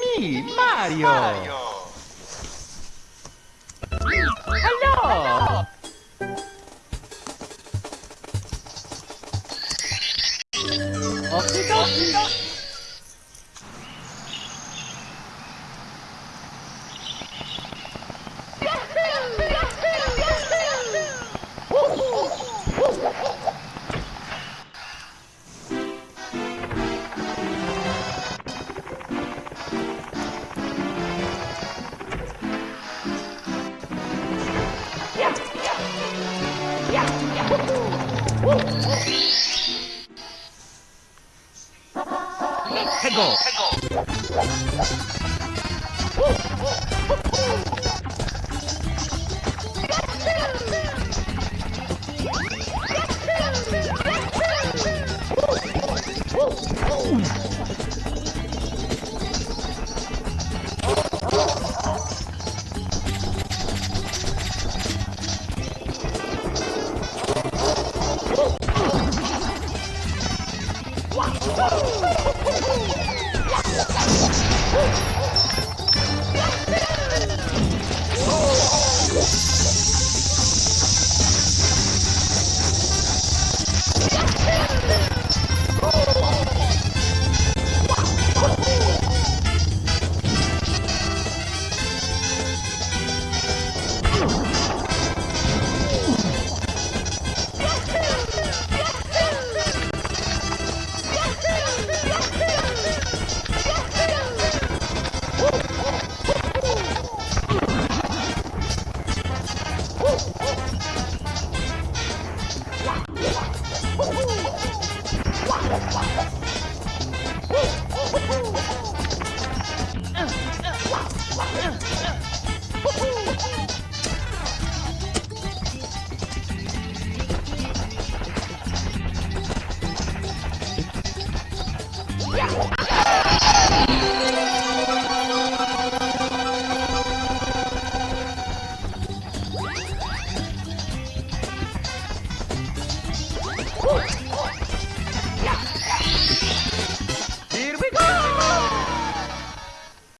me, Mario. Hello. Okie dokie. 태고. Woo!